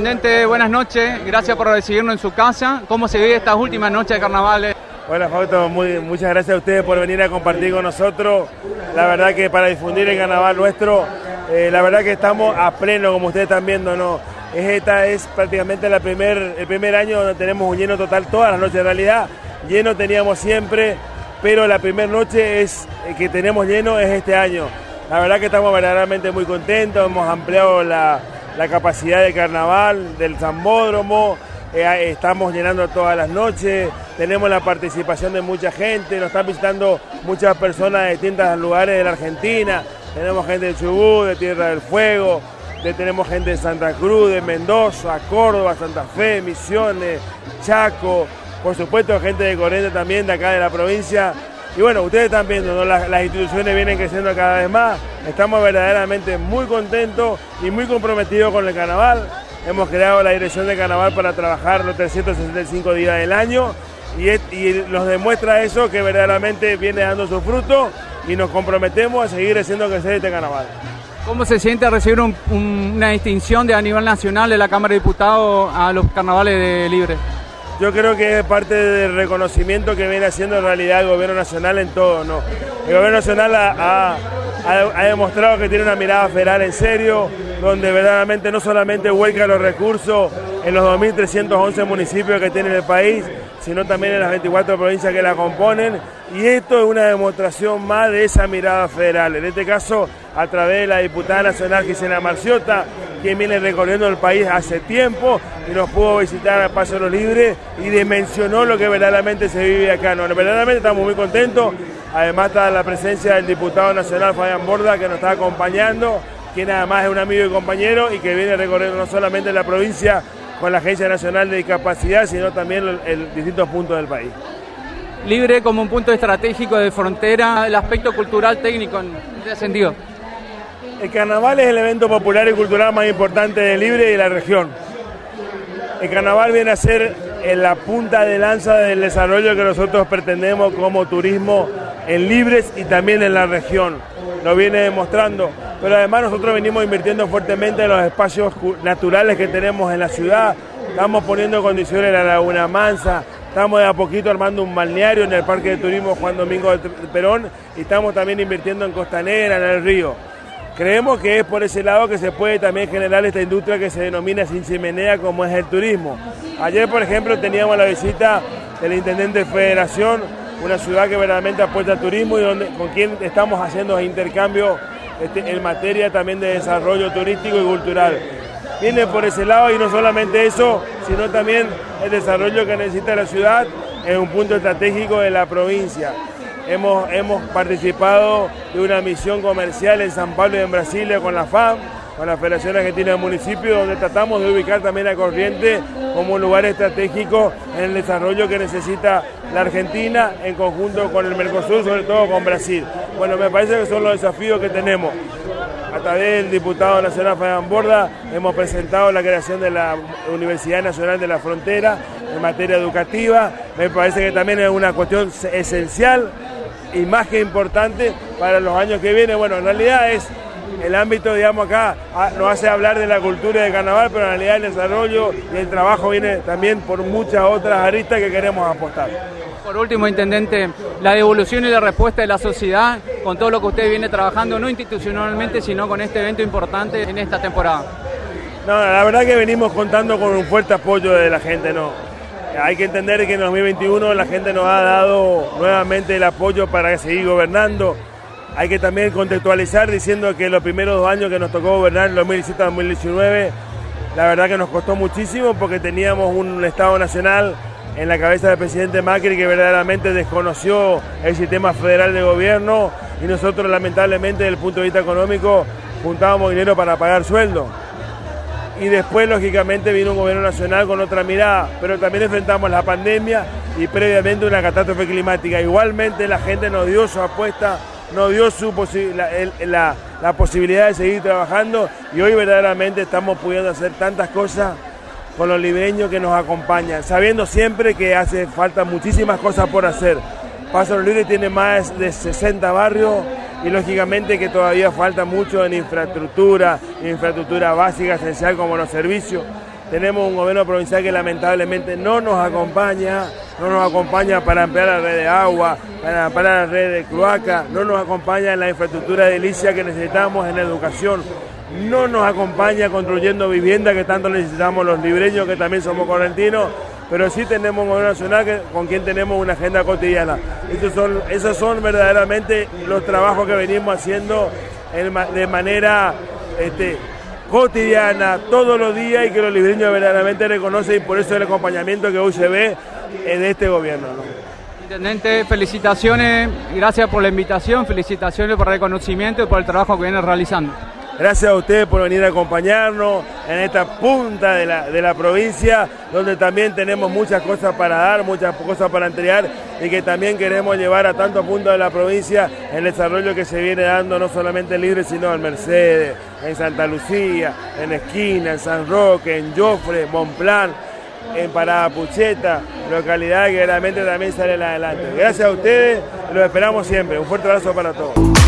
Intendente, buenas noches. Gracias por recibirnos en su casa. ¿Cómo se vive estas últimas noches de carnaval? Hola Fausto, muchas gracias a ustedes por venir a compartir con nosotros. La verdad que para difundir el carnaval nuestro, eh, la verdad que estamos a pleno, como ustedes están viendo, ¿no? Esta es prácticamente la primer, el primer año donde tenemos un lleno total todas las noches. En realidad, lleno teníamos siempre, pero la primera noche es eh, que tenemos lleno es este año. La verdad que estamos verdaderamente muy contentos, hemos ampliado la, la capacidad de carnaval, del zambódromo, eh, estamos llenando todas las noches, tenemos la participación de mucha gente, nos están visitando muchas personas de distintos lugares de la Argentina, tenemos gente de Chubut, de Tierra del Fuego, tenemos gente de Santa Cruz, de Mendoza, Córdoba, Santa Fe, Misiones, Chaco, por supuesto gente de Corrientes también, de acá de la provincia. Y bueno, ustedes están viendo, las, instituciones vienen creciendo cada vez más, estamos verdaderamente muy contentos y muy comprometidos con el carnaval. Hemos creado la dirección de carnaval para trabajar los 365 días del año y, nos demuestra eso que verdaderamente viene dando su fruto y nos comprometemos a seguir haciendo crecer este carnaval. ¿Cómo se siente recibir una distinción de a nivel nacional de la Cámara de Diputados a los carnavales de Libre? Yo creo que es parte del reconocimiento que viene haciendo en realidad el gobierno nacional en todo. ¿no? El gobierno nacional ha, ha demostrado que tiene una mirada federal en serio, donde verdaderamente no solamente vuelca los recursos en los 2.311 municipios que tiene el país, sino también en las 24 provincias que la componen. Y esto es una demostración más de esa mirada federal. En este caso, a través de la diputada nacional Gisela Marciota, quien viene recorriendo el país hace tiempo y nos pudo visitar a Paso Los Libres y dimensionó lo que verdaderamente se vive acá. No, verdaderamente estamos muy contentos. Además está la presencia del diputado nacional Fabián Borda que nos está acompañando quien además es un amigo y compañero y que viene recorriendo no solamente la provincia con la Agencia Nacional de Discapacidad, sino también distintos puntos del país. Libre como un punto estratégico de frontera, el aspecto cultural técnico en ese sentido. El carnaval es el evento popular y cultural más importante de Libre y de la región. El carnaval viene a ser la punta de lanza del desarrollo que nosotros pretendemos como turismo en Libres y también en la región. Lo viene demostrando pero además nosotros venimos invirtiendo fuertemente en los espacios naturales que tenemos en la ciudad, estamos poniendo condiciones en la Laguna Mansa, estamos de a poquito armando un balneario en el Parque de Turismo Juan Domingo de Perón y estamos también invirtiendo en Costanera, en el río. Creemos que es por ese lado que se puede también generar esta industria que se denomina sin chimenea como es el turismo. Ayer, por ejemplo, teníamos la visita del intendente de Federación, una ciudad que verdaderamente apuesta al turismo y donde, con quien estamos haciendo intercambios este, en materia también de desarrollo turístico y cultural. Viene por ese lado y no solamente eso, sino también el desarrollo que necesita la ciudad es un punto estratégico de la provincia. Hemos, hemos participado de una misión comercial en San Pablo y en Brasilia con la FAM, con la Federación Argentina de Municipios, donde tratamos de ubicar también a Corriente como un lugar estratégico en el desarrollo que necesita la Argentina en conjunto con el Mercosur, sobre todo con Brasil. Bueno, me parece que son los desafíos que tenemos. A través del diputado nacional Fabián Borda hemos presentado la creación de la Universidad Nacional de la Frontera en materia educativa. Me parece que también es una cuestión esencial y más que importante para los años que vienen. Bueno, en realidad es el ámbito, digamos, acá ah, nos hace hablar de la cultura de carnaval, pero en realidad el desarrollo y el trabajo viene también por muchas otras aristas que queremos apostar. Por último, Intendente, la devolución y la respuesta de la sociedad con todo lo que usted viene trabajando, no institucionalmente, sino con este evento importante en esta temporada. No, la verdad que venimos contando con un fuerte apoyo de la gente, ¿no? Hay que entender que en 2021 la gente nos ha dado nuevamente el apoyo para seguir gobernando hay que también contextualizar diciendo que los primeros dos años que nos tocó gobernar, 2017-2019, la verdad que nos costó muchísimo porque teníamos un Estado nacional en la cabeza del presidente Macri que verdaderamente desconoció el sistema federal de gobierno y nosotros lamentablemente desde el punto de vista económico juntábamos dinero para pagar sueldo. Y después, lógicamente, vino un gobierno nacional con otra mirada, pero también enfrentamos la pandemia y previamente una catástrofe climática. Igualmente la gente nos dio su apuesta nos dio su la, la, posibilidad de seguir trabajando y hoy verdaderamente estamos pudiendo hacer tantas cosas con los libreños que nos acompañan, sabiendo siempre que hace falta muchísimas cosas por hacer. Paso los Libres tiene más de 60 barrios y lógicamente que todavía falta mucho en infraestructura, infraestructura básica, esencial como los servicios. tenemos un gobierno provincial que lamentablemente no nos acompaña, no nos acompaña para ampliar la red de agua, para ampliar la red de cloaca, no nos acompaña en la infraestructura edilicia que necesitamos en educación, no nos acompaña construyendo vivienda que tanto necesitamos los libreños que también somos correntinos, pero sí tenemos un gobierno nacional con quien tenemos una agenda cotidiana. Esos son, esos son verdaderamente los trabajos que venimos haciendo de manera este, cotidiana, todos los días y que los libreños verdaderamente reconocen y por eso el acompañamiento que hoy se ve en este gobierno. Intendente, felicitaciones, gracias por la invitación, felicitaciones por el reconocimiento y por el trabajo que viene realizando. Gracias a ustedes por venir a acompañarnos en esta punta de la, de la provincia, donde también tenemos muchas cosas para dar, muchas cosas para entregar y que también queremos llevar a tantos puntos de la provincia el desarrollo que se viene dando no solamente en Libre, sino en Mercedes, en Santa Lucía, en Esquina, en San Roque, en Jofre, Monplan, en Parada Pucheta, localidad que realmente también salen adelante. Gracias a ustedes, los esperamos siempre. Un fuerte abrazo para todos.